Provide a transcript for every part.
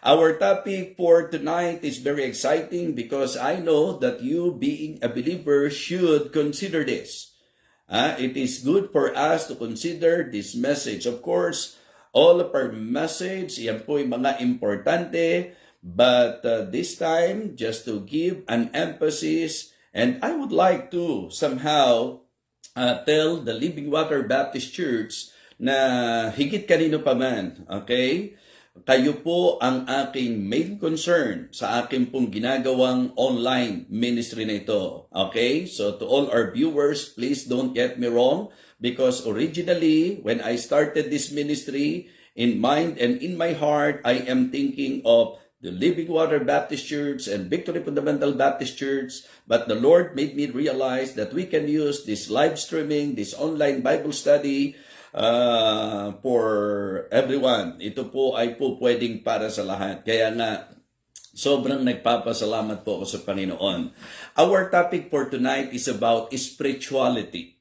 Our topic for tonight is very exciting because I know that you, being a believer, should consider this. Ah, it is good for us to consider this message. Of course, all of our message, yan po yung mga importante, but uh, this time, just to give an emphasis, and I would like to somehow uh, tell the Living Water Baptist Church na higit kanino pa man, okay? Kayo po ang aking main concern sa aking pong ginagawang online ministry na ito. Okay? So to all our viewers, please don't get me wrong because originally, when I started this ministry, in mind and in my heart, I am thinking of the Living Water Baptist Church and Victory Fundamental Baptist Church. But the Lord made me realize that we can use this live streaming, this online Bible study, uh, for everyone. Ito po ay po pwedeng para sa lahat. Kaya nga, sobrang nagpapasalamat po ako sa Panginoon. Our topic for tonight is about spirituality.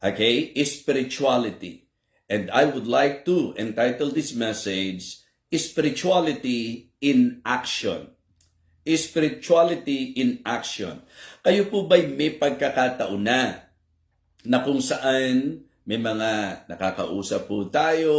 Okay? Spirituality. And I would like to entitle this message, Spirituality in Action. Spirituality in Action. Kayo po ba'y may pagkakataon na na kung saan may mga nakakausap po tayo,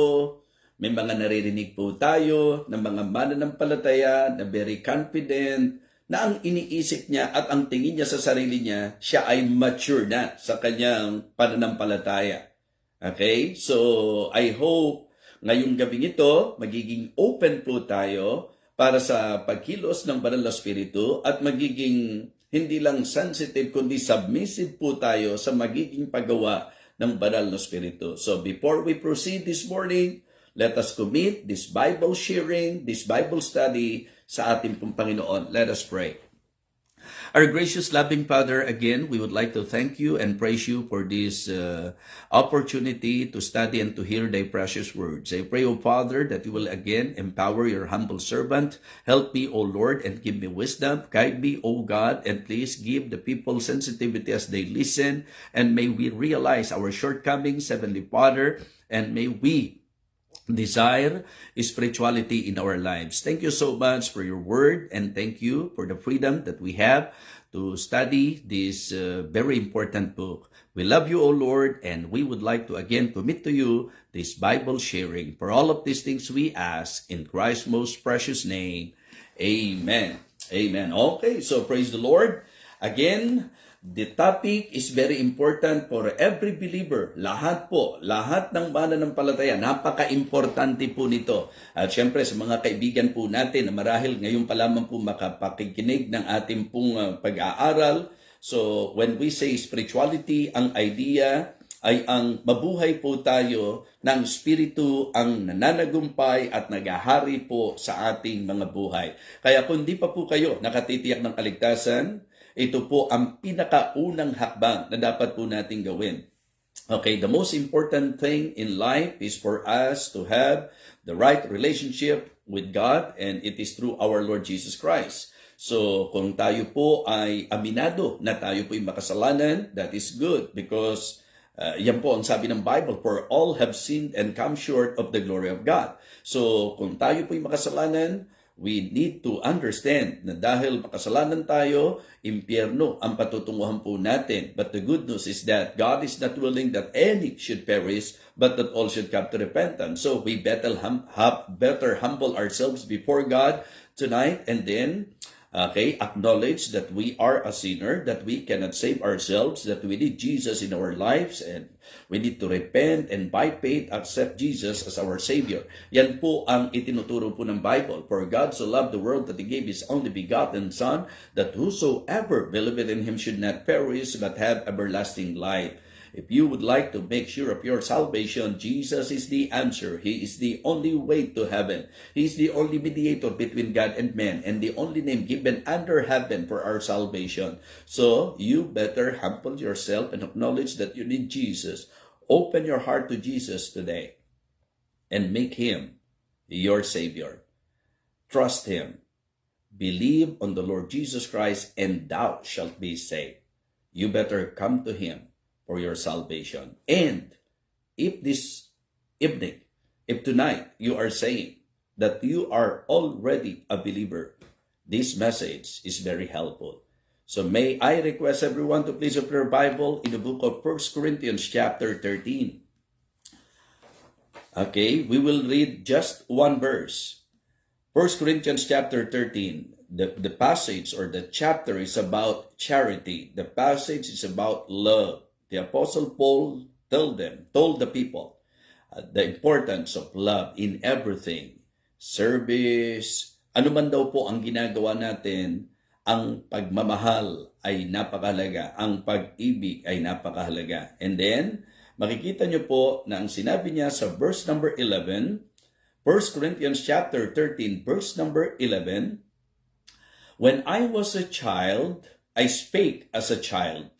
may mga naririnig po tayo ng mga mananampalataya na very confident na ang iniisip niya at ang tingin niya sa sarili niya, siya ay mature na sa kanyang pananampalataya. Okay? So, I hope ngayong gabing ito, magiging open po tayo para sa pagkilos ng banal na spirito at magiging hindi lang sensitive kundi submissive po tayo sa magiging paggawa ng banal na spirito. So before we proceed this morning, let us commit this Bible sharing, this Bible study sa ating pong Panginoon. Let us pray. Our gracious, loving Father, again, we would like to thank you and praise you for this uh, opportunity to study and to hear thy precious words. I pray, O Father, that you will again empower your humble servant. Help me, O Lord, and give me wisdom. Guide me, O God, and please give the people sensitivity as they listen. And may we realize our shortcomings, Heavenly Father, and may we desire spirituality in our lives. Thank you so much for your word and thank you for the freedom that we have to study this uh, very important book. We love you, O Lord, and we would like to again commit to you this Bible sharing. For all of these things we ask in Christ's most precious name. Amen. Amen. Okay, so praise the Lord. Again, The topic is very important for every believer. Lahat po, lahat ng mananampalataya, napaka-importante po nito. At syempre sa mga kaibigan po natin na marahil ngayon pa lamang po makapakikinig ng ating pong uh, pag-aaral. So when we say spirituality, ang idea ay ang mabuhay po tayo ng Espiritu ang nananagumpay at nagahari po sa ating mga buhay. Kaya kung di pa po kayo nakatitiyak ng kaligtasan, ito po ang pinakaunang hakbang na dapat po nating gawin. Okay, the most important thing in life is for us to have the right relationship with God and it is through our Lord Jesus Christ. So, kung tayo po ay aminado na tayo po ay makasalanan, that is good because uh, yan po ang sabi ng Bible, for all have sinned and come short of the glory of God. So, kung tayo po ay makasalanan, we need to understand na dahil makasalanan tayo, impyerno ang patutunguhan po natin. But the good news is that God is not willing that any should perish, but that all should come to repentance. So we better, hum, have, better humble ourselves before God tonight and then Okay, acknowledge that we are a sinner, that we cannot save ourselves, that we need Jesus in our lives, and we need to repent and by faith accept Jesus as our Savior. Yan po ang itinuturo po ng Bible. For God so loved the world that He gave His only begotten Son, that whosoever believeth in Him should not perish, but have everlasting life. If you would like to make sure of your salvation, Jesus is the answer. He is the only way to heaven. He is the only mediator between God and man and the only name given under heaven for our salvation. So you better humble yourself and acknowledge that you need Jesus. Open your heart to Jesus today and make him your Savior. Trust him. Believe on the Lord Jesus Christ and thou shalt be saved. You better come to him for your salvation. And if this evening, if tonight you are saying that you are already a believer. This message is very helpful. So may I request everyone to please open your Bible in the book of 1 Corinthians chapter 13. Okay, we will read just one verse. 1 Corinthians chapter 13. The, the passage or the chapter is about charity. The passage is about love. The Apostle Paul told them, told the people, uh, the importance of love in everything. Service, ano man daw po ang ginagawa natin, ang pagmamahal ay napakahalaga, ang pag-ibig ay napakahalaga. And then, makikita nyo po na ang sinabi niya sa verse number 11, 1 Corinthians chapter 13, verse number 11, When I was a child, I spake as a child.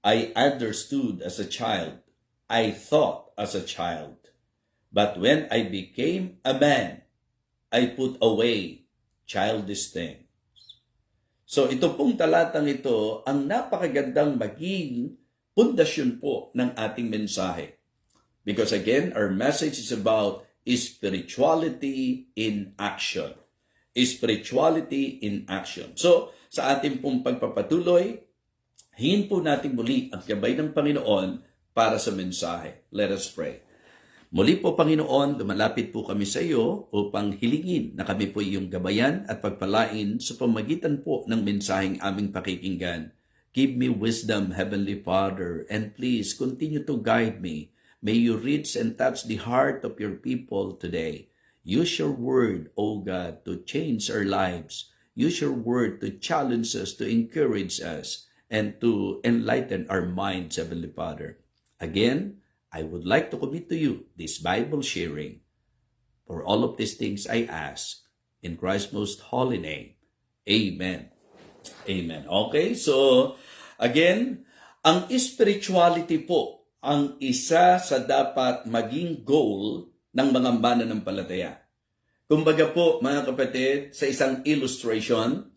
I understood as a child. I thought as a child. But when I became a man, I put away childish things. So ito pong talatang ito ang napakagandang maging pundasyon po ng ating mensahe. Because again, our message is about spirituality in action. Spirituality in action. So, sa ating pong pagpapatuloy, hingin po natin muli ang gabay ng Panginoon para sa mensahe. Let us pray. Muli po, Panginoon, lumalapit po kami sa iyo upang hilingin na kami po iyong gabayan at pagpalain sa pamagitan po ng mensaheng aming pakikinggan. Give me wisdom, Heavenly Father, and please continue to guide me. May you reach and touch the heart of your people today. Use your word, O God, to change our lives. Use your word to challenge us, to encourage us, and to enlighten our minds, Heavenly Father. Again, I would like to commit to you this Bible sharing. For all of these things I ask in Christ's most holy name. Amen. Amen. Okay, so again, ang spirituality po ang isa sa dapat maging goal ng mga mananampalataya. Kumbaga po, mga kapatid, sa isang illustration,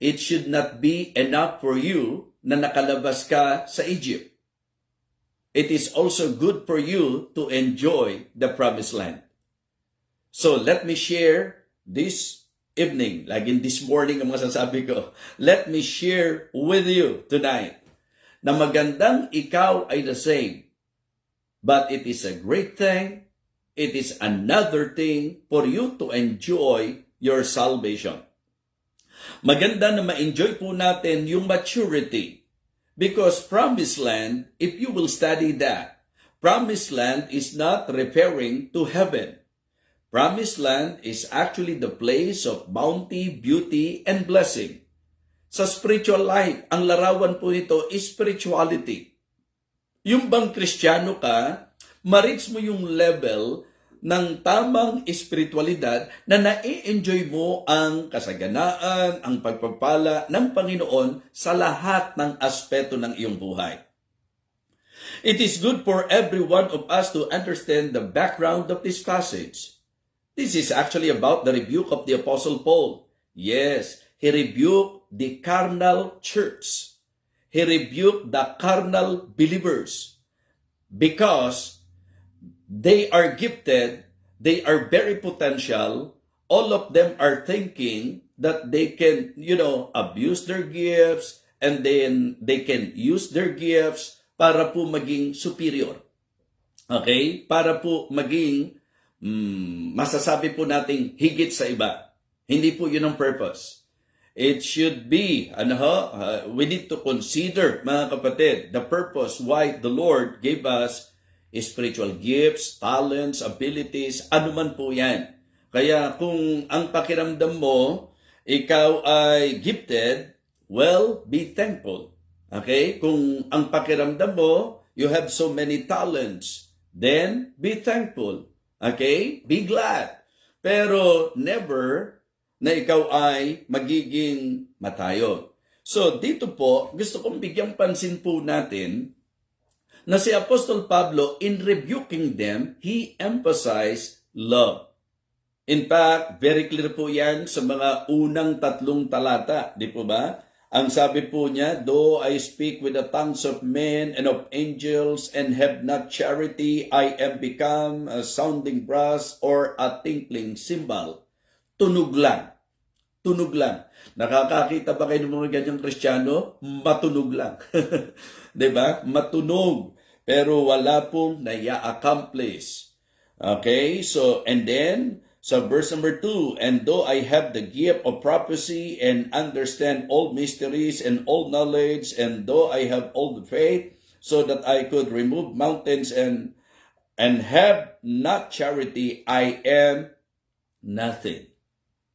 it should not be enough for you na nakalabas ka sa Egypt. It is also good for you to enjoy the promised land. So let me share this evening, in this morning ang masasabi ko, let me share with you tonight na magandang ikaw ay the same. But it is a great thing, it is another thing for you to enjoy your salvation. Maganda na ma-enjoy po natin yung maturity. Because promised land, if you will study that, promised land is not referring to heaven. Promised land is actually the place of bounty, beauty, and blessing. Sa spiritual life, ang larawan po nito is spirituality. Yung bang kristyano ka, ma-reach mo yung level ng tamang espiritualidad na nai-enjoy mo ang kasaganaan, ang pagpapala ng Panginoon sa lahat ng aspeto ng iyong buhay. It is good for every one of us to understand the background of this passage. This is actually about the rebuke of the Apostle Paul. Yes, he rebuked the carnal church. He rebuked the carnal believers because they are gifted, they are very potential, all of them are thinking that they can, you know, abuse their gifts and then they can use their gifts para po maging superior. Okay? Para po maging mm, masasabi po nating higit sa iba. Hindi po yun ang purpose. It should be, ano ho, uh, we need to consider, mga kapatid, the purpose why the Lord gave us spiritual gifts, talents, abilities, anuman po yan. Kaya kung ang pakiramdam mo, ikaw ay gifted, well, be thankful. Okay? Kung ang pakiramdam mo, you have so many talents, then be thankful. Okay? Be glad. Pero never na ikaw ay magiging matayo. So dito po, gusto kong bigyang pansin po natin na si Apostol Pablo, in rebuking them, he emphasized love. In fact, very clear po yan sa mga unang tatlong talata, di po ba? Ang sabi po niya, Though I speak with the tongues of men and of angels and have not charity, I am become a sounding brass or a tinkling cymbal. Tunog lang. Tunog lang. Nakakakita ba kayo ng mga ganyang kristyano? Matunog lang. ba? Matunog. Pero wala pong naya-accomplish. Okay? So, and then, so verse number 2, And though I have the gift of prophecy and understand all mysteries and all knowledge, and though I have all the faith, so that I could remove mountains and and have not charity, I am nothing.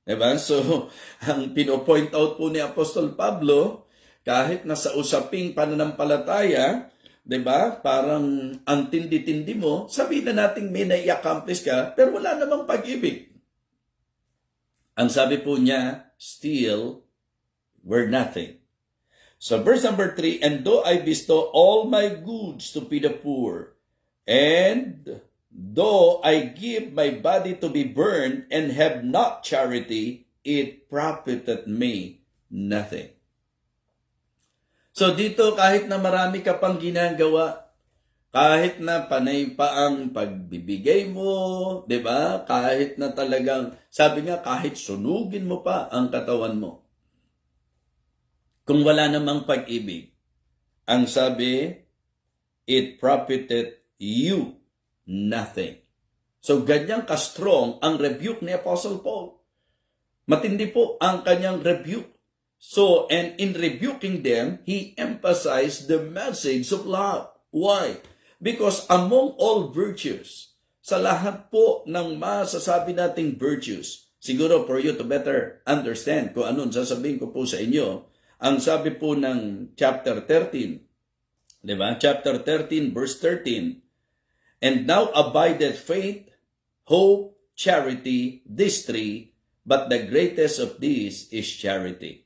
Diba? So, ang pino-point out po ni Apostol Pablo, kahit nasa usaping pananampalataya, 'di ba? Parang ang tindi-tindi mo, sabihin na nating may nai-accomplish ka, pero wala namang pag-ibig. Ang sabi po niya, still, we're nothing. So verse number 3, And though I bestow all my goods to feed the poor, and though I give my body to be burned and have not charity, it profiteth me nothing. So dito kahit na marami ka pang ginagawa, kahit na panay pa ang pagbibigay mo, 'di ba? Kahit na talagang sabi nga kahit sunugin mo pa ang katawan mo. Kung wala namang pag-ibig, ang sabi, it profited you nothing. So ganyan ka-strong ang rebuke ni Apostle Paul. Matindi po ang kanyang rebuke. So, and in rebuking them, he emphasized the message of love. Why? Because among all virtues, sa lahat po ng masasabi nating virtues, siguro for you to better understand kung anong sasabihin ko po sa inyo, ang sabi po ng chapter 13, di ba? Chapter 13, verse 13, And now abideth faith, hope, charity, these three, but the greatest of these is charity.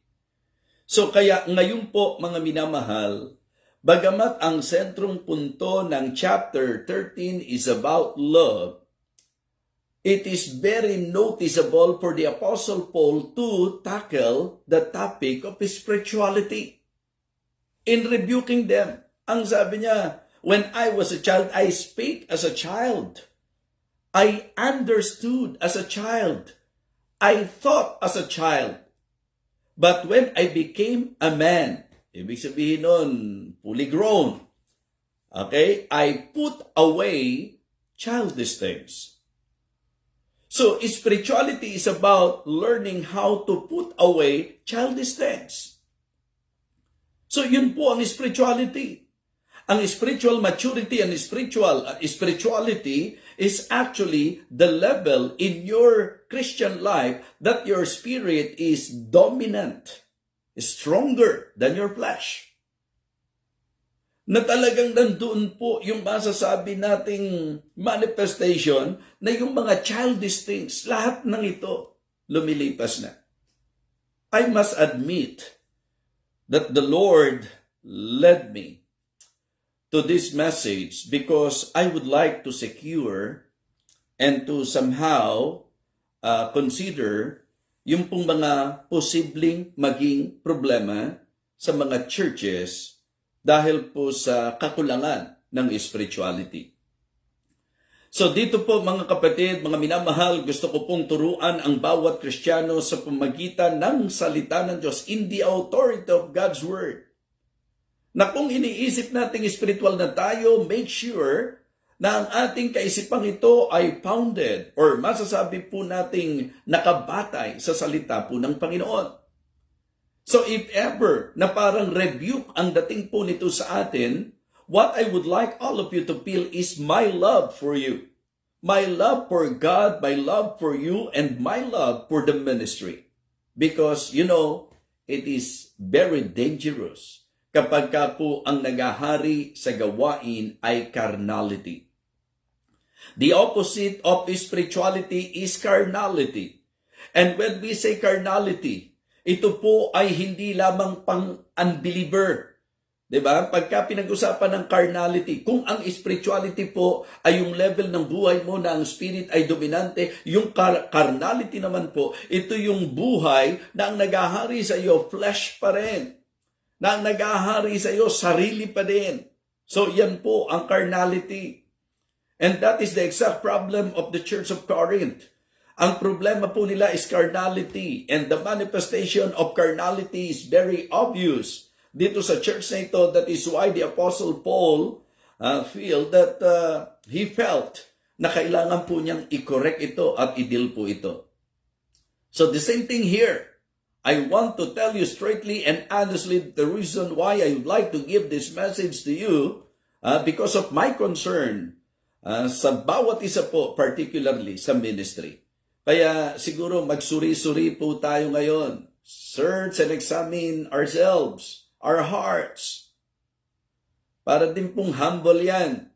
So kaya ngayon po mga minamahal, bagamat ang sentrong punto ng chapter 13 is about love, it is very noticeable for the Apostle Paul to tackle the topic of spirituality. In rebuking them, ang sabi niya, When I was a child, I spake as a child. I understood as a child. I thought as a child. But when I became a man, ibig sabihin nun, fully grown, okay, I put away childish things. So, spirituality is about learning how to put away childish things. So, yun po ang spirituality. Ang spiritual maturity and spiritual uh, spirituality is actually the level in your Christian life that your spirit is dominant, stronger than your flesh. Na talagang nandoon po yung masasabi nating manifestation na yung mga childish things, lahat ng ito lumilipas na. I must admit that the Lord led me to this message because I would like to secure and to somehow uh, consider yung pong mga posibleng maging problema sa mga churches dahil po sa kakulangan ng spirituality. So dito po mga kapatid, mga minamahal, gusto ko pong turuan ang bawat Kristiyano sa pamagitan ng salita ng Diyos in the authority of God's Word. Na kung iniisip nating spiritual na tayo, make sure na ang ating kaisipang ito ay founded or masasabi po nating nakabatay sa salita po ng Panginoon. So if ever na parang rebuke ang dating po nito sa atin, what I would like all of you to feel is my love for you. My love for God, my love for you, and my love for the ministry. Because, you know, it is very dangerous kapag ka po ang nagahari sa gawain ay carnality. The opposite of spirituality is carnality. And when we say carnality, ito po ay hindi lamang pang unbeliever. 'Di ba? Pagka pinag-usapan ng carnality, kung ang spirituality po ay yung level ng buhay mo na ang spirit ay dominante, yung car- carnality naman po, ito yung buhay na ang nagahari sa iyo, flesh pa rin. Na ang nag-ahari sa iyo, sarili pa din. So yan po ang carnality. And that is the exact problem of the Church of Corinth. Ang problema po nila is carnality and the manifestation of carnality is very obvious dito sa church na ito. That is why the Apostle Paul uh, feel that uh, he felt na kailangan po niyang i-correct ito at i-deal po ito. So the same thing here. I want to tell you straightly and honestly the reason why I would like to give this message to you uh, because of my concern uh, sa bawat isa po, particularly sa ministry. Kaya siguro magsuri-suri po tayo ngayon. Search and examine ourselves, our hearts. Para din pong humble yan.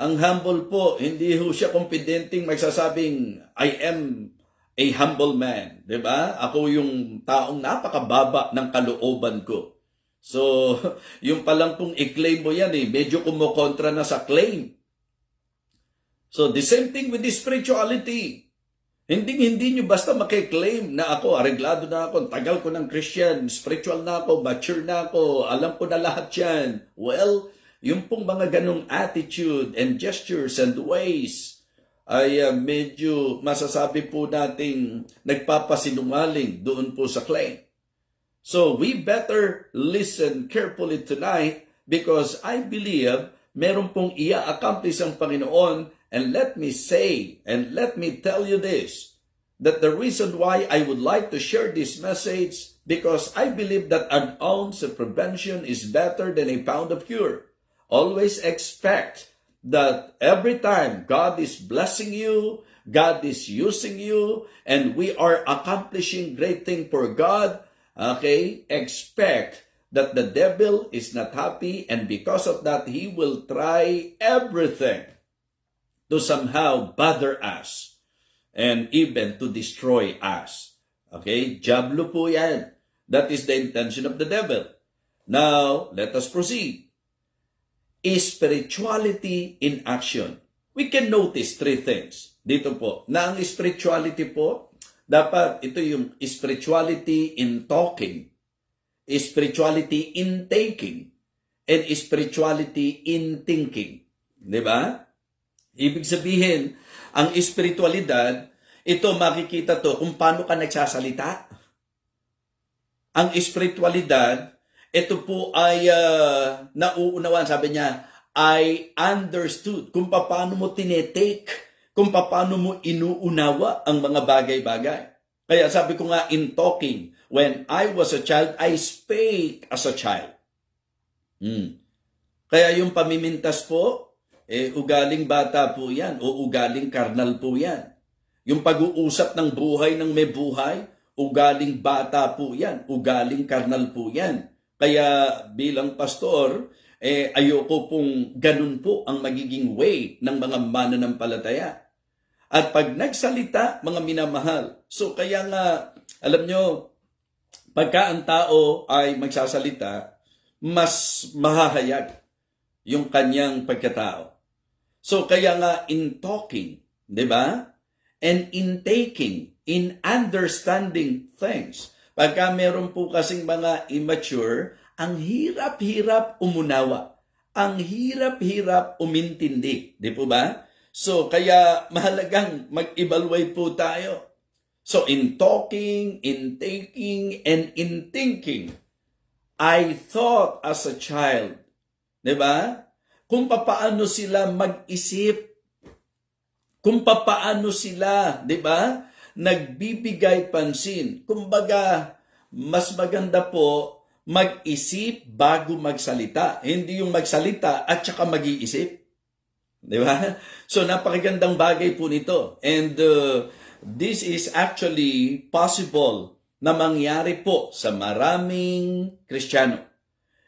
Ang humble po, hindi ho siya confidenteng magsasabing, I am a humble man. 'di ba? Ako yung taong napakababa ng kalooban ko. So, yung palang pong i-claim mo yan eh, medyo kumukontra na sa claim. So, the same thing with the spirituality. Hindi hindi nyo basta makiklaim na ako, areglado na ako, tagal ko ng Christian, spiritual na ako, mature na ako, alam ko na lahat yan. Well, yung pong mga ganong attitude and gestures and ways, ay uh, medyo masasabi po nating nagpapasinungaling doon po sa claim. So we better listen carefully tonight because I believe meron pong ia-accomplish ang Panginoon and let me say and let me tell you this that the reason why I would like to share this message because I believe that an ounce of prevention is better than a pound of cure. Always expect that every time God is blessing you, God is using you, and we are accomplishing great thing for God, okay, expect that the devil is not happy and because of that, he will try everything to somehow bother us and even to destroy us. Okay, Jablo po yan. That is the intention of the devil. Now, let us proceed is spirituality in action. We can notice three things dito po. Na ang spirituality po, dapat ito yung spirituality in talking, spirituality in taking, and spirituality in thinking. Di ba? Ibig sabihin, ang espiritualidad, ito makikita to kung paano ka nagsasalita. Ang espiritualidad, ito po ay uh, nauunawaan, sabi niya, I understood kung paano mo tinetake, kung paano mo inuunawa ang mga bagay-bagay. Kaya sabi ko nga in talking, when I was a child, I spake as a child. Hmm. Kaya yung pamimintas po, eh, ugaling bata po yan o ugaling karnal po yan. Yung pag-uusap ng buhay ng may buhay, ugaling bata po yan, ugaling karnal po yan. Kaya bilang pastor, eh, ayoko pong ganun po ang magiging way ng mga mananampalataya. At pag nagsalita, mga minamahal. So kaya nga, alam nyo, pagka ang tao ay magsasalita, mas mahahayag yung kanyang pagkatao. So kaya nga in talking, di ba? And in taking, in understanding things. Pagka meron po kasing mga immature, ang hirap-hirap umunawa. Ang hirap-hirap umintindi. Di po ba? So, kaya mahalagang mag-evaluate po tayo. So, in talking, in taking, and in thinking, I thought as a child, di ba? Kung papaano sila mag-isip, kung papaano sila, di ba? Nagbibigay pansin. Kumbaga, mas maganda po mag-isip bago magsalita. Hindi yung magsalita at saka mag-iisip. Di ba? So, napakagandang bagay po nito. And uh, this is actually possible na mangyari po sa maraming Kristiyano.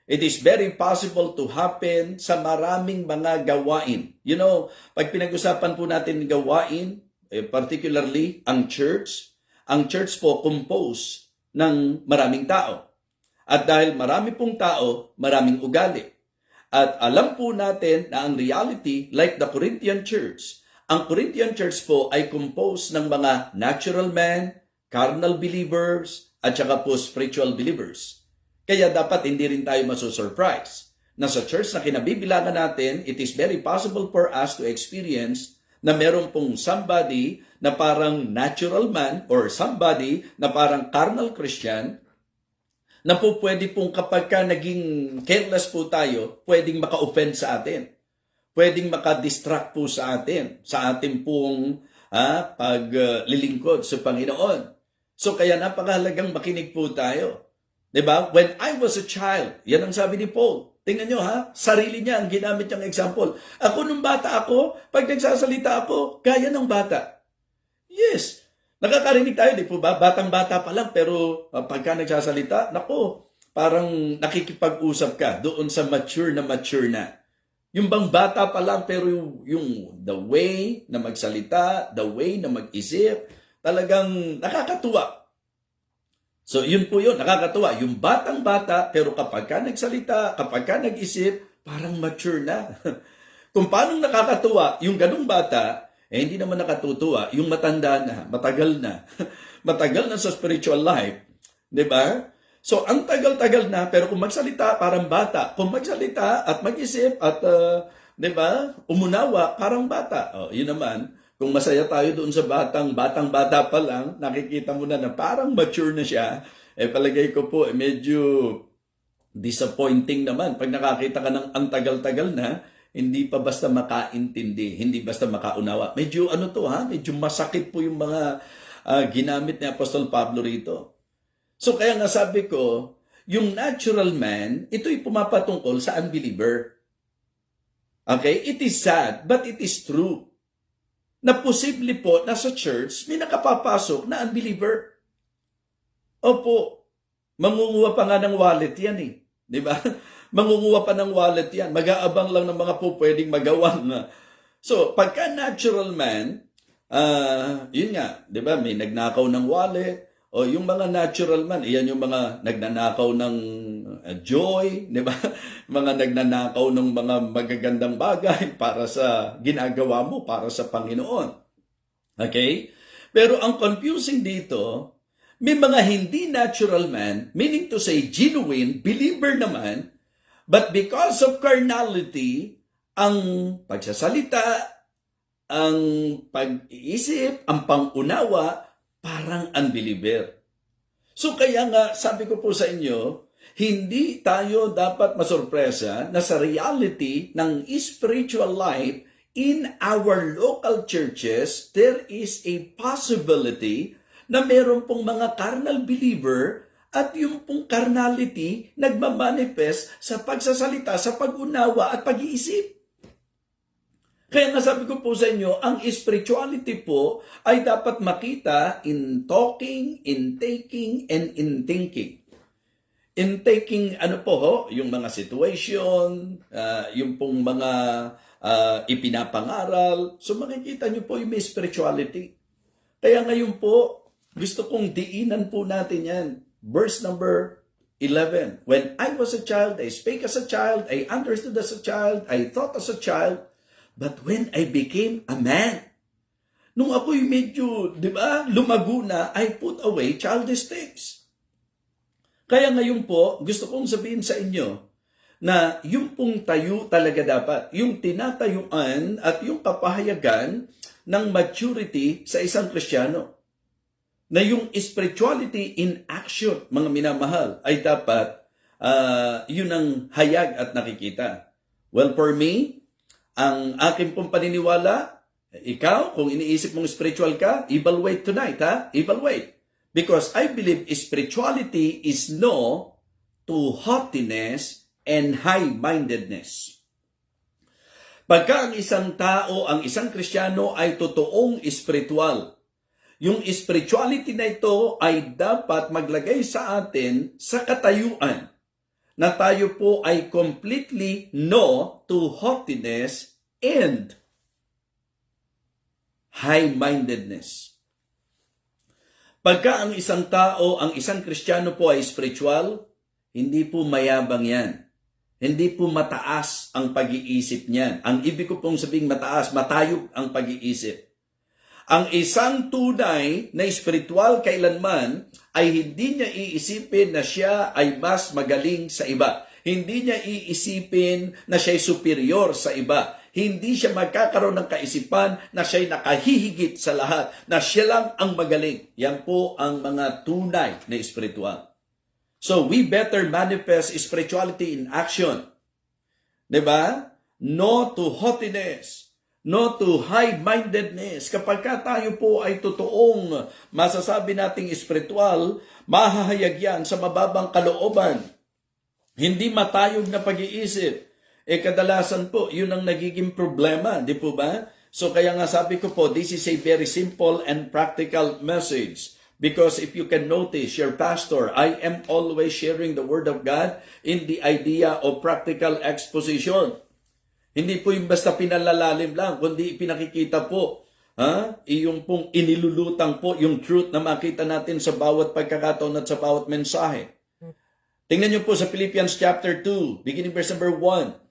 It is very possible to happen sa maraming mga gawain. You know, pag pinag-usapan po natin gawain, eh, particularly ang church, ang church po compose ng maraming tao. At dahil marami pong tao, maraming ugali. At alam po natin na ang reality, like the Corinthian church, ang Corinthian church po ay composed ng mga natural men, carnal believers, at saka po spiritual believers. Kaya dapat hindi rin tayo masusurprise na sa church na kinabibilangan natin, it is very possible for us to experience na meron pong somebody na parang natural man or somebody na parang carnal Christian na po pwede pong kapag ka naging careless po tayo, pwedeng maka-offend sa atin. Pwedeng maka-distract po sa atin, sa ating pong ah, paglilingkod sa Panginoon. So kaya napakahalagang makinig po tayo. 'Di ba? When I was a child, yan ang sabi ni Paul. Tingnan nyo ha, sarili niya ang ginamit niyang example. Ako nung bata ako, pag nagsasalita ako, gaya ng bata. Yes, nakakarinig tayo, di po ba? Batang-bata pa lang, pero uh, pagka nagsasalita, nako, parang nakikipag-usap ka doon sa mature na mature na. Yung bang bata pa lang, pero yung, yung the way na magsalita, the way na mag-isip, talagang nakakatuwa. So, yun po yun, nakakatuwa. Yung batang-bata, pero kapag ka nagsalita, kapag ka nag-isip, parang mature na. Kung paano nakakatuwa, yung ganung bata, eh hindi naman nakatutuwa, yung matanda na, matagal na. matagal na sa spiritual life. Ba? So, ang tagal-tagal na, pero kung magsalita, parang bata. Kung magsalita at mag-isip at, uh, ba, umunawa, parang bata. Oh, yun naman, kung masaya tayo doon sa batang, batang-bata pa lang, nakikita mo na na parang mature na siya, eh palagay ko po, eh, medyo disappointing naman. Pag nakakita ka ng ang tagal-tagal na, hindi pa basta makaintindi, hindi basta makaunawa. Medyo ano to ha, medyo masakit po yung mga uh, ginamit ni Apostol Pablo rito. So kaya nga sabi ko, yung natural man, ito'y pumapatungkol sa unbeliever. Okay? It is sad, but it is true na posible po na sa church may nakapapasok na unbeliever. Opo, mangunguha pa nga ng wallet yan eh. Di ba? mangunguha pa ng wallet yan. Mag-aabang lang ng mga po pwedeng magawang. So, pagka natural man, uh, yun nga, di ba, may nagnakaw ng wallet, o yung mga natural man, iyan yung mga nagnanakaw ng joy, di ba? mga nagnanakaw ng mga magagandang bagay para sa ginagawa mo, para sa Panginoon. Okay? Pero ang confusing dito, may mga hindi natural man, meaning to say genuine, believer naman, but because of carnality, ang pagsasalita, ang pag-iisip, ang pangunawa, parang unbeliever. So kaya nga, sabi ko po sa inyo, hindi tayo dapat masurpresa na sa reality ng spiritual life in our local churches, there is a possibility na meron pong mga carnal believer at yung pong carnality nagmamanifest sa pagsasalita, sa pag-unawa at pag-iisip. Kaya nga sabi ko po sa inyo, ang spirituality po ay dapat makita in talking, in taking, and in thinking. In taking, ano po ho, yung mga situation, uh, yung pong mga uh, ipinapangaral. So makikita nyo po yung may spirituality. Kaya ngayon po, gusto kong diinan po natin yan. Verse number 11. When I was a child, I spake as a child, I understood as a child, I thought as a child, But when I became a man, nung ako'y medyo, di ba, lumago na, I put away childish things. Kaya ngayon po, gusto kong sabihin sa inyo, na yung pong tayo talaga dapat, yung tinatayuan at yung kapahayagan ng maturity sa isang Kristiyano. Na yung spirituality in action, mga minamahal, ay dapat uh, yun ang hayag at nakikita. Well, for me, ang akin pong paniniwala, ikaw, kung iniisip mong spiritual ka, evaluate tonight, ha? Evaluate. Because I believe spirituality is no to haughtiness and high-mindedness. Pagka ang isang tao, ang isang kristyano ay totoong spiritual, yung spirituality na ito ay dapat maglagay sa atin sa katayuan na tayo po ay completely no to haughtiness and high-mindedness. Pagka ang isang tao, ang isang kristyano po ay spiritual, hindi po mayabang yan. Hindi po mataas ang pag-iisip niyan. Ang ibig ko pong sabing mataas, matayog ang pag-iisip. Ang isang tunay na espiritual kailanman ay hindi niya iisipin na siya ay mas magaling sa iba. Hindi niya iisipin na siya ay superior sa iba. Hindi siya magkakaroon ng kaisipan na siya ay nakahihigit sa lahat, na siya lang ang magaling. Yan po ang mga tunay na espiritual. So we better manifest spirituality in action. ba? No to haughtiness, no to high-mindedness. Kapag ka tayo po ay totoong masasabi nating espiritual, mahahayag yan sa mababang kalooban. Hindi matayog na pag-iisip. Eh kadalasan po, yun ang nagiging problema, di po ba? So kaya nga sabi ko po, this is a very simple and practical message. Because if you can notice, your pastor, I am always sharing the Word of God in the idea of practical exposition. Hindi po yung basta pinalalalim lang, kundi pinakikita po. Ha? Iyong pong inilulutang po yung truth na makita natin sa bawat pagkakataon at sa bawat mensahe. Tingnan niyo po sa Philippians chapter 2, beginning verse number 1.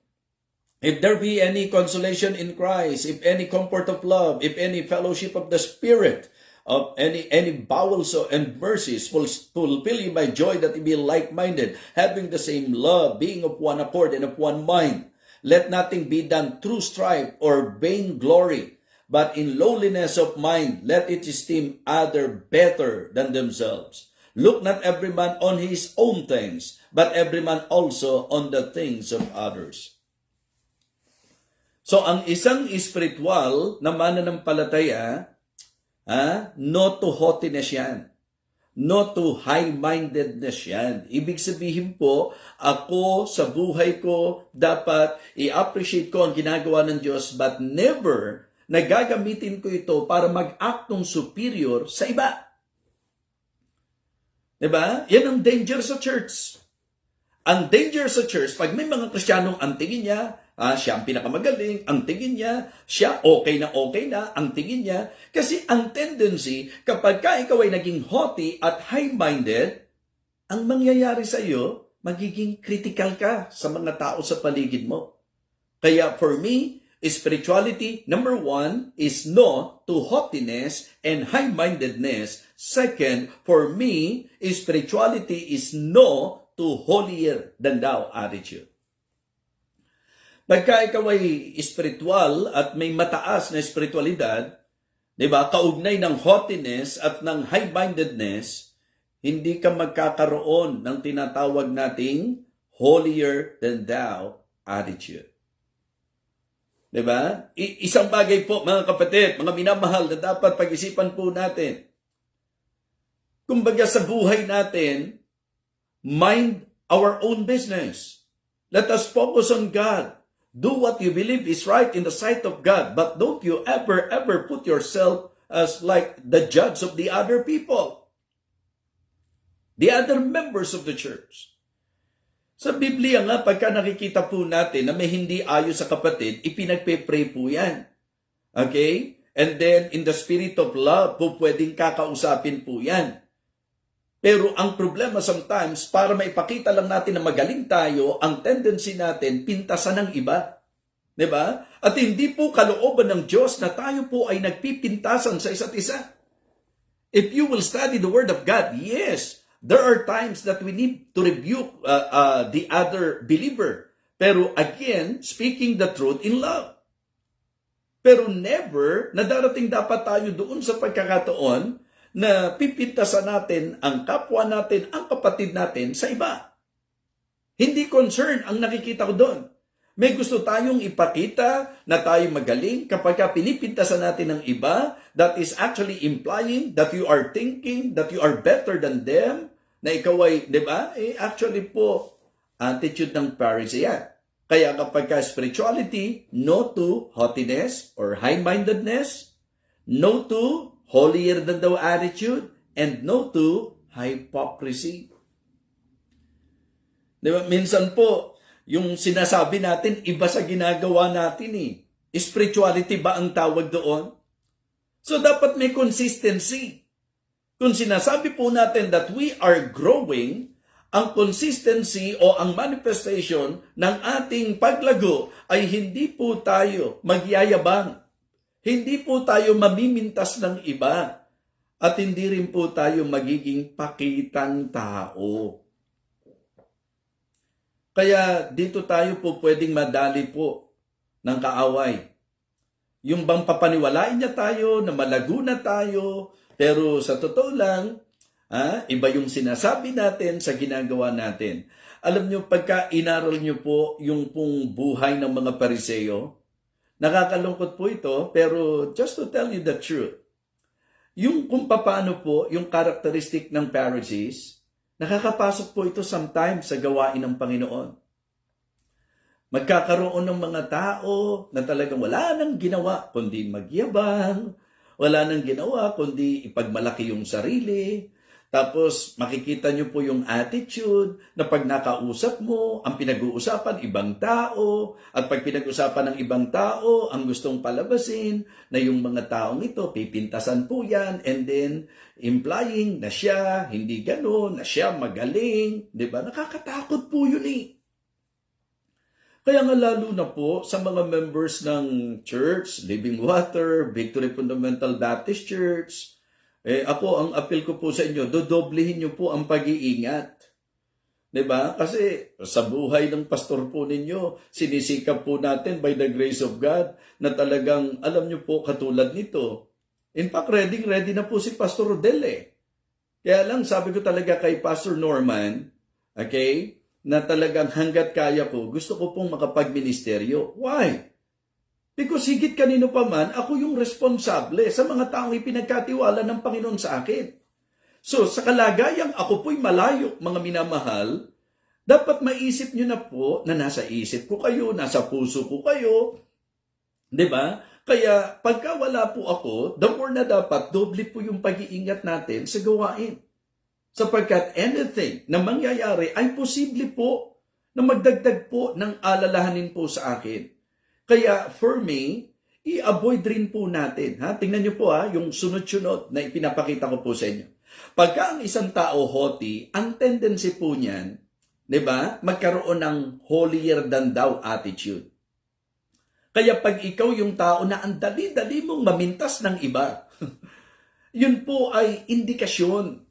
If there be any consolation in Christ, if any comfort of love, if any fellowship of the Spirit, of any any bowels and mercies fulfill you by joy that you be like-minded, having the same love, being of one accord and of one mind. Let nothing be done through strife or vain glory, but in lowliness of mind, let it esteem other better than themselves. Look not every man on his own things, but every man also on the things of others. So, ang isang spiritual na mananampalataya, ah, no to haughtiness yan. No to high-mindedness yan. Ibig sabihin po, ako sa buhay ko, dapat i-appreciate ko ang ginagawa ng Diyos, but never na gagamitin ko ito para mag-act ng superior sa iba. Diba? Yan ang danger sa church. Ang danger sa church, pag may mga Kristiyanong ang tingin niya, ah, siya ang pinakamagaling, ang tingin niya, siya okay na okay na, ang tingin niya. Kasi ang tendency, kapag ka ikaw ay naging haughty at high-minded, ang mangyayari sa iyo, magiging critical ka sa mga tao sa paligid mo. Kaya for me, spirituality, number one, is no to haughtiness and high-mindedness. Second, for me, spirituality is no to holier than thou attitude. Pagka ikaw ay spiritual at may mataas na spiritualidad, di ba, kaugnay ng haughtiness at ng high-mindedness, hindi ka magkakaroon ng tinatawag nating holier than thou attitude. Di ba? I- isang bagay po, mga kapatid, mga minamahal na dapat pag-isipan po natin. Kumbaga sa buhay natin, mind our own business. Let us focus on God. Do what you believe is right in the sight of God, but don't you ever, ever put yourself as like the judge of the other people, the other members of the church. Sa Biblia nga, pagka nakikita po natin na may hindi ayos sa kapatid, ipinagpe-pray po yan. Okay? And then, in the spirit of love, po pwedeng kakausapin po yan. Pero ang problema sometimes, para maipakita lang natin na magaling tayo, ang tendency natin, pintasan ng iba. ba? At hindi po kalooban ng Diyos na tayo po ay nagpipintasan sa isa't isa. If you will study the Word of God, yes, there are times that we need to rebuke uh, uh, the other believer. Pero again, speaking the truth in love. Pero never na darating dapat tayo doon sa pagkakataon na pipintasan natin ang kapwa natin, ang kapatid natin sa iba. Hindi concern ang nakikita ko doon. May gusto tayong ipakita na tayo magaling kapag ka pinipintasan natin ng iba, that is actually implying that you are thinking that you are better than them, na ikaw ay, di ba? Eh, actually po, attitude ng Pharisee. Kaya kapag ka spirituality, no to haughtiness or high-mindedness, no to holier than thou attitude, and no to hypocrisy. Di ba? Minsan po, yung sinasabi natin, iba sa ginagawa natin eh. Spirituality ba ang tawag doon? So dapat may consistency. Kung sinasabi po natin that we are growing, ang consistency o ang manifestation ng ating paglago ay hindi po tayo magyayabang. Hindi po tayo mamimintas ng iba at hindi rin po tayo magiging pakitang tao. Kaya dito tayo po pwedeng madali po ng kaaway. Yung bang papaniwalain niya tayo na malago na tayo, pero sa totoo lang, ah, iba yung sinasabi natin sa ginagawa natin. Alam niyo, pagka inaral niyo po yung pong buhay ng mga pariseyo, nakakalungkot po ito, pero just to tell you the truth, yung kung paano po yung characteristic ng Pharisees, nakakapasok po ito sometimes sa gawain ng Panginoon. Magkakaroon ng mga tao na talagang wala nang ginawa kundi magyabang, wala nang ginawa kundi ipagmalaki yung sarili. Tapos makikita nyo po yung attitude na pag nakausap mo, ang pinag-uusapan ibang tao, at pag pinag-usapan ng ibang tao, ang gustong palabasin na yung mga taong ito, pipintasan po yan, and then implying na siya, hindi gano'n, na siya magaling, di ba? Nakakatakot po yun eh. Kaya nga lalo na po sa mga members ng church, Living Water, Victory Fundamental Baptist Church, eh ako ang appeal ko po sa inyo, dodoblehin niyo po ang pag-iingat. ba? Kasi sa buhay ng pastor po ninyo, sinisikap po natin by the grace of God na talagang alam niyo po katulad nito. In fact, ready ready na po si Pastor Rodel eh. Kaya lang sabi ko talaga kay Pastor Norman, okay, na talagang hanggat kaya ko, gusto ko pong makapagministeryo. Why? Because higit kanino pa man, ako yung responsable sa mga taong ipinagkatiwala ng Panginoon sa akin. So, sa kalagayang ako po'y malayo, mga minamahal, dapat maisip nyo na po na nasa isip ko kayo, nasa puso ko kayo. ba? Kaya pagka wala po ako, the more na dapat, doble po yung pag-iingat natin sa gawain. Sapagkat anything na mangyayari ay posible po na magdagdag po ng alalahanin po sa akin. Kaya for me, i-avoid rin po natin. Ha? Tingnan niyo po ha, yung sunod-sunod na ipinapakita ko po sa inyo. Pagka ang isang tao hoti, ang tendency po niyan, di ba, magkaroon ng holier than thou attitude. Kaya pag ikaw yung tao na ang dali-dali mong mamintas ng iba, yun po ay indikasyon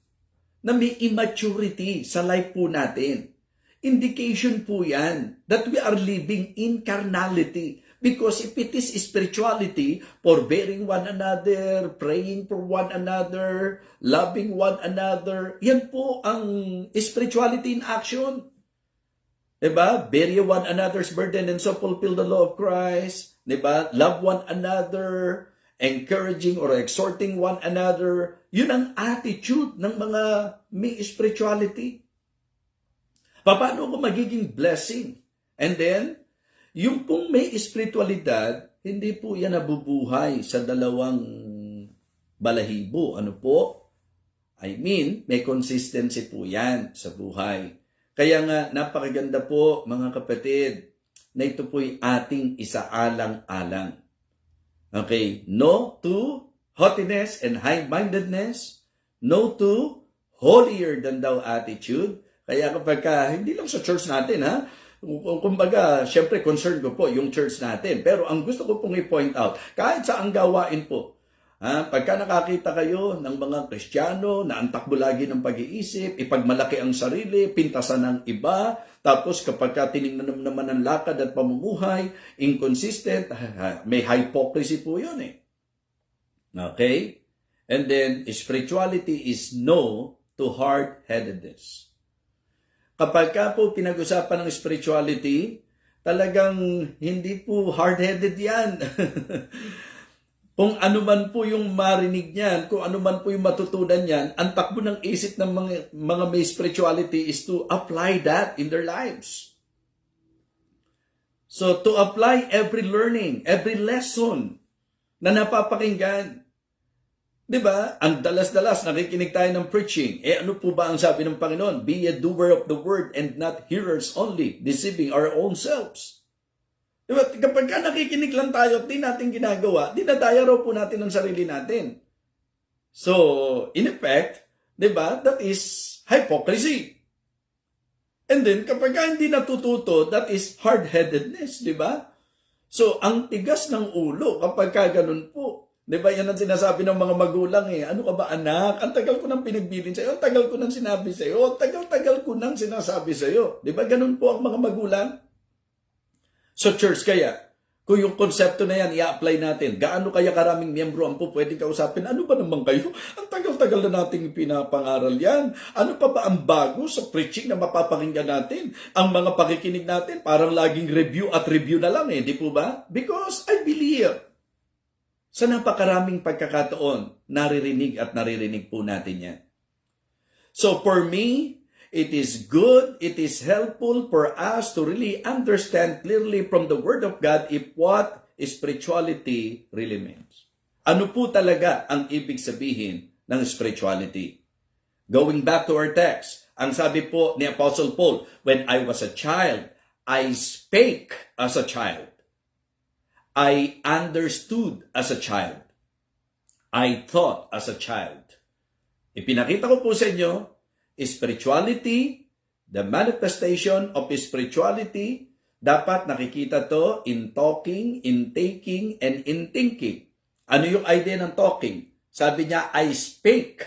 na may immaturity sa life po natin. Indication po yan that we are living in carnality. Because if it is spirituality, forbearing one another, praying for one another, loving one another, yan po ang spirituality in action. Diba? Bear one another's burden and so fulfill the law of Christ. Diba? Love one another, encouraging or exhorting one another. Yun ang attitude ng mga may spirituality. Paano ko magiging blessing? And then, yung pong may espiritualidad, hindi po yan nabubuhay sa dalawang balahibo. Ano po? I mean, may consistency po yan sa buhay. Kaya nga, napakaganda po mga kapatid, na ito po'y ating isaalang-alang. Okay, no to haughtiness and high-mindedness, no to holier than thou attitude. Kaya kapag ka, hindi lang sa church natin ha, Kumbaga, syempre concern ko po yung church natin. Pero ang gusto ko pong i-point out, kahit sa ang gawain po, ha, pagka nakakita kayo ng mga Kristiyano na ang takbo lagi ng pag-iisip, ipagmalaki ang sarili, pintasan ng iba, tapos kapag ka tinignan naman ang lakad at pamumuhay, inconsistent, may hypocrisy po yun eh. Okay? And then, spirituality is no to hard-headedness. Kapag ka po pinag-usapan ng spirituality, talagang hindi po hard-headed yan. kung ano man po yung marinig niyan, kung ano man po yung matutunan niyan, ang takbo ng isip ng mga, mga may spirituality is to apply that in their lives. So, to apply every learning, every lesson na napapakinggan, 'Di ba? Ang dalas-dalas nakikinig tayo ng preaching. Eh ano po ba ang sabi ng Panginoon? Be a doer of the word and not hearers only, deceiving our own selves. 'Di ba? Kapag ka nakikinig lang tayo at di natin ginagawa, dinadaya raw po natin ang sarili natin. So, in effect, 'di ba? That is hypocrisy. And then kapag ka hindi natututo, that is hard-headedness, 'di ba? So, ang tigas ng ulo kapag ka ganun po. Di ba yan ang sinasabi ng mga magulang eh. Ano ka ba anak? Ang tagal ko nang pinagbilin sa'yo. Ang tagal ko nang sinabi sa'yo. Ang tagal-tagal ko nang sinasabi sa'yo. Di ba ganun po ang mga magulang? So church kaya, kung yung konsepto na yan, i-apply natin, gaano kaya karaming miyembro ang po pwedeng kausapin? Ano ba naman kayo? Ang tagal-tagal na nating pinapangaral yan. Ano pa ba ang bago sa preaching na mapapakinggan natin? Ang mga pakikinig natin, parang laging review at review na lang eh, di po ba? Because I believe sa napakaraming pagkakataon, naririnig at naririnig po natin yan. So for me, it is good, it is helpful for us to really understand clearly from the Word of God if what spirituality really means. Ano po talaga ang ibig sabihin ng spirituality? Going back to our text, ang sabi po ni Apostle Paul, When I was a child, I spake as a child. I understood as a child. I thought as a child. Ipinakita ko po sa inyo, spirituality, the manifestation of spirituality, dapat nakikita to in talking, in taking, and in thinking. Ano yung idea ng talking? Sabi niya, I spake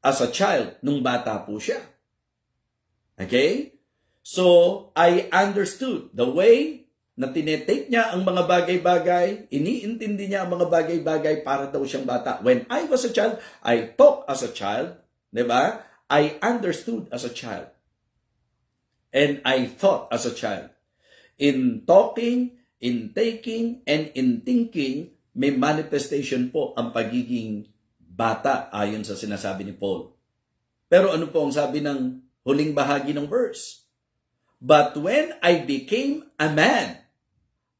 as a child nung bata po siya. Okay? So, I understood the way na tinetake niya ang mga bagay-bagay, iniintindi niya ang mga bagay-bagay para daw siyang bata. When I was a child, I talk as a child, di ba? I understood as a child. And I thought as a child. In talking, in taking, and in thinking, may manifestation po ang pagiging bata ayon sa sinasabi ni Paul. Pero ano po ang sabi ng huling bahagi ng verse? But when I became a man,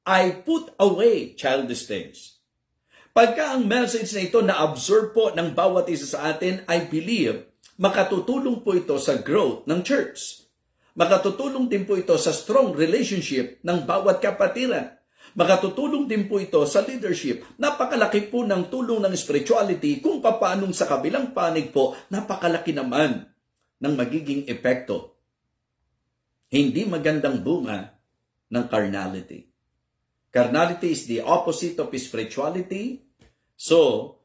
I put away childish things. Pagka ang message na ito na-absorb po ng bawat isa sa atin, I believe, makatutulong po ito sa growth ng church. Makatutulong din po ito sa strong relationship ng bawat kapatiran. Makatutulong din po ito sa leadership. Napakalaki po ng tulong ng spirituality kung paanong sa kabilang panig po, napakalaki naman ng magiging epekto. Hindi magandang bunga ng carnality. Carnality is the opposite of spirituality. So,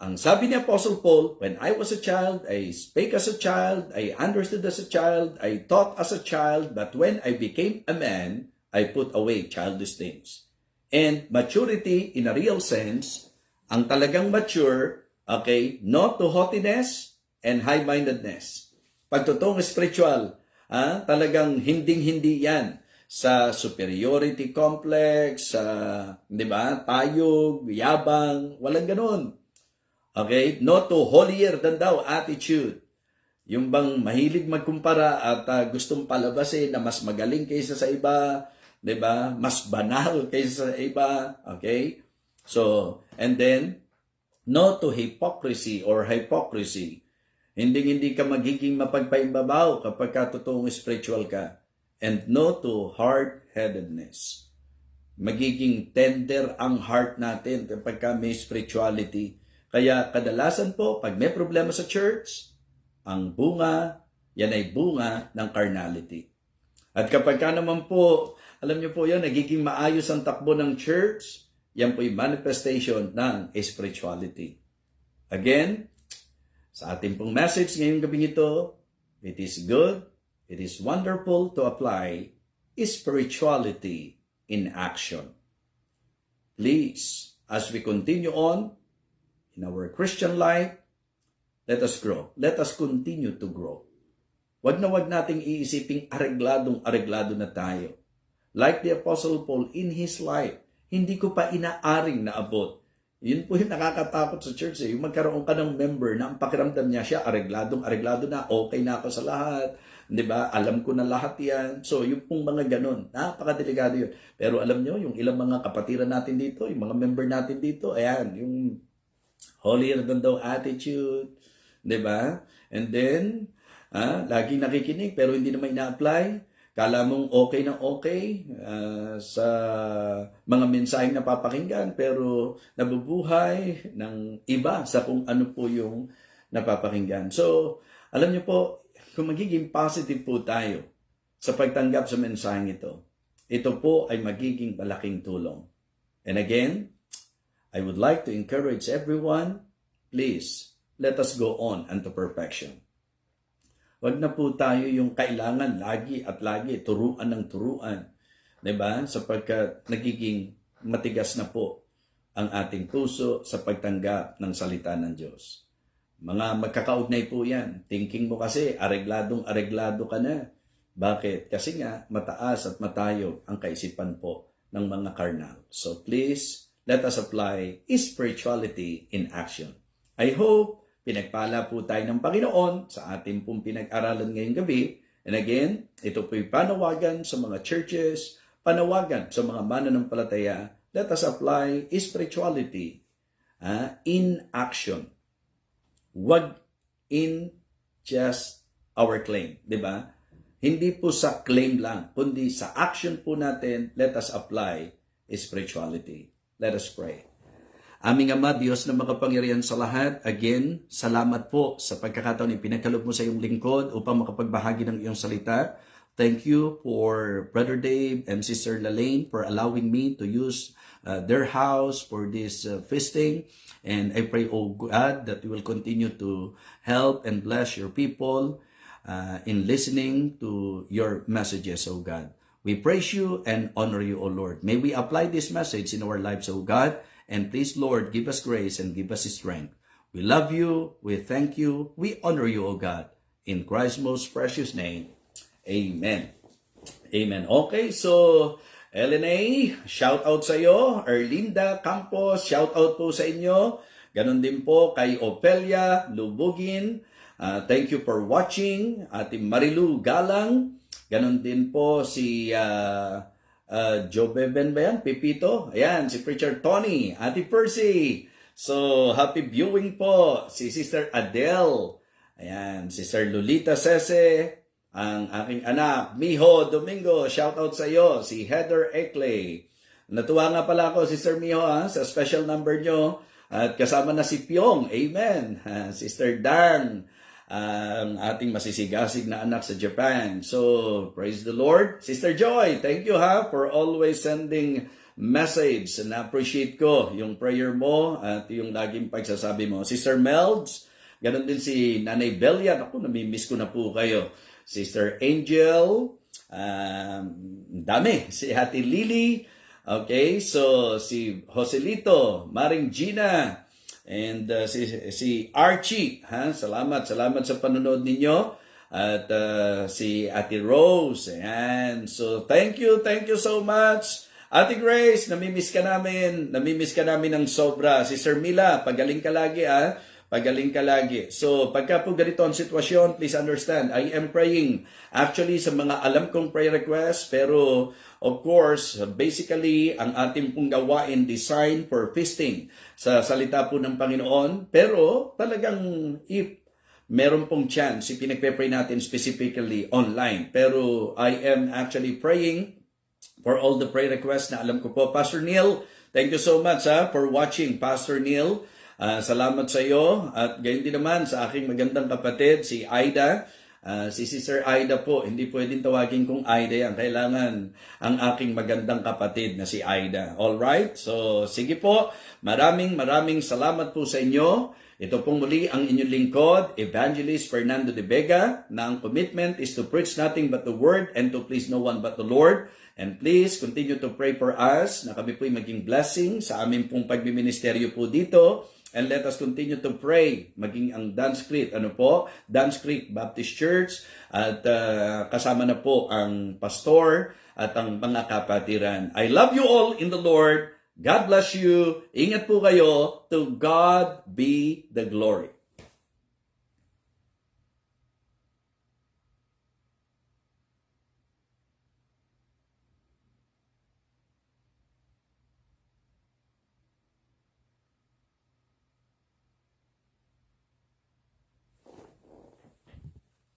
ang sabi ni Apostle Paul, when I was a child, I spake as a child, I understood as a child, I thought as a child, but when I became a man, I put away childish things. And maturity in a real sense, ang talagang mature, okay, not to haughtiness and high-mindedness. Pagtotoong spiritual, ah, talagang hinding-hindi yan sa superiority complex, sa, di ba, tayog, yabang, walang ganun. Okay? Not to holier than thou attitude. Yung bang mahilig magkumpara at uh, gustong palabasin na mas magaling kaysa sa iba, 'di ba? Mas banal kaysa sa iba, okay? So, and then no to hypocrisy or hypocrisy. Hindi hindi ka magiging mapagpaimbabaw kapag ka totoong spiritual ka. And no to hard-headedness. Magiging tender ang heart natin kapag ka spirituality. Kaya kadalasan po, pag may problema sa church, ang bunga, yan ay bunga ng carnality. At kapag ka naman po, alam niyo po yan, nagiging maayos ang takbo ng church, yan po yung manifestation ng spirituality. Again, sa ating pong message ngayong gabi ito, it is good, it is wonderful to apply spirituality in action. Please, as we continue on in our Christian life, let us grow. Let us continue to grow. Wag na wag nating iisiping aregladong-areglado na tayo. Like the Apostle Paul in his life, hindi ko pa inaaring naabot. Yun po yung nakakatakot sa church eh. Yung magkaroon ka ng member na ang pakiramdam niya siya, aregladong-areglado na, okay na ako sa lahat. Di ba? Alam ko na lahat yan. So, yung pong mga ganun, napakadelikado yun. Pero alam nyo, yung ilang mga kapatiran natin dito, yung mga member natin dito, ayan, yung holier than thou attitude, di ba? And then, ah, laging nakikinig pero hindi naman ina-apply. Kala mong okay na okay uh, sa mga mensaheng napapakinggan pero nabubuhay ng iba sa kung ano po yung napapakinggan. So, alam niyo po, kung magiging positive po tayo sa pagtanggap sa mensaheng ito, ito po ay magiging malaking tulong. And again, I would like to encourage everyone, please, let us go on unto perfection. Huwag na po tayo yung kailangan lagi at lagi turuan ng turuan. ba? Sapagkat nagiging matigas na po ang ating puso sa pagtanggap ng salita ng Diyos. Mga magkakaugnay po yan. Thinking mo kasi, aregladong areglado ka na. Bakit? Kasi nga, mataas at matayo ang kaisipan po ng mga karnal. So please, let us apply spirituality in action. I hope pinagpala po tayo ng Panginoon sa ating pong pinag-aralan ngayong gabi. And again, ito po'y panawagan sa mga churches, panawagan sa mga mananampalataya. Let us apply spirituality ah, in action. Wag in just our claim, di ba? Hindi po sa claim lang, kundi sa action po natin, let us apply spirituality. Let us pray. Aming Ama, Diyos na makapangyarihan sa lahat, again, salamat po sa pagkakataon na pinagkaloob mo sa iyong lingkod upang makapagbahagi ng iyong salita. Thank you for Brother Dave and Sister Lalaine for allowing me to use uh, their house for this uh, feasting. And I pray, oh God, that you will continue to help and bless your people uh, in listening to your messages, oh God. We praise you and honor you, O Lord. May we apply this message in our lives, O God. And please, Lord, give us grace and give us strength. We love you. We thank you. We honor you, O God. In Christ's most precious name. Amen. Amen. Okay, so LNA, shout out sa iyo. Erlinda Campos, shout out po sa inyo. Ganon din po kay Opelia Lubugin. Uh, thank you for watching. Ating Marilu Galang. Ganon din po si uh, uh, Joe Beben ba yan? Pipito. Ayan, si Preacher Tony. Ate Percy. So, happy viewing po. Si Sister Adele. Ayan, Sister Lolita Sese. Ang aking anak, Miho Domingo. Shout out sa iyo. Si Heather Eckley. Natuwa nga pala ako, Sister Miho, ha, sa special number nyo. At kasama na si Pyong. Amen. Sister Dan ang ating masisigasig na anak sa Japan. So, praise the Lord. Sister Joy, thank you ha for always sending message. Na-appreciate ko yung prayer mo at yung laging pagsasabi mo. Sister Melds, ganun din si Nanay Belia. Ako, namimiss ko na po kayo. Sister Angel, um, dami. Si Ate Lily, okay? So, si Joselito, Maring Gina, And uh, si, si Archie, ha? salamat, salamat sa panonood ninyo. At uh, si Ate Rose, ayan. So, thank you, thank you so much. Ate Grace, namimiss ka namin. Namimiss ka namin ng sobra. Si Sir Mila, pagaling ka lagi, ah. Pagaling ka lagi. So, pagka po ganito ang sitwasyon, please understand, I am praying actually sa mga alam kong prayer requests, pero of course, basically, ang ating pong gawain design for feasting sa salita po ng Panginoon. Pero talagang if meron pong chance, ipinagpe-pray natin specifically online. Pero I am actually praying for all the prayer requests na alam ko po. Pastor Neil, thank you so much ha, for watching. Pastor Neil, Uh, salamat sa iyo at gayon din naman sa aking magandang kapatid, si Aida. Uh, si Sister Aida po, hindi pwedeng tawagin kong Aida yan. Kailangan ang aking magandang kapatid na si Aida. All right? So, sige po. Maraming maraming salamat po sa inyo. Ito pong muli ang inyong lingkod, Evangelist Fernando de Vega, na ang commitment is to preach nothing but the Word and to please no one but the Lord. And please continue to pray for us na kami po'y maging blessing sa aming pong pagbiministeryo po dito. And let us continue to pray. Maging ang Dance Creek, ano po? Dance Creek Baptist Church. At uh, kasama na po ang pastor at ang mga kapatiran. I love you all in the Lord. God bless you. Ingat po kayo. To God be the glory.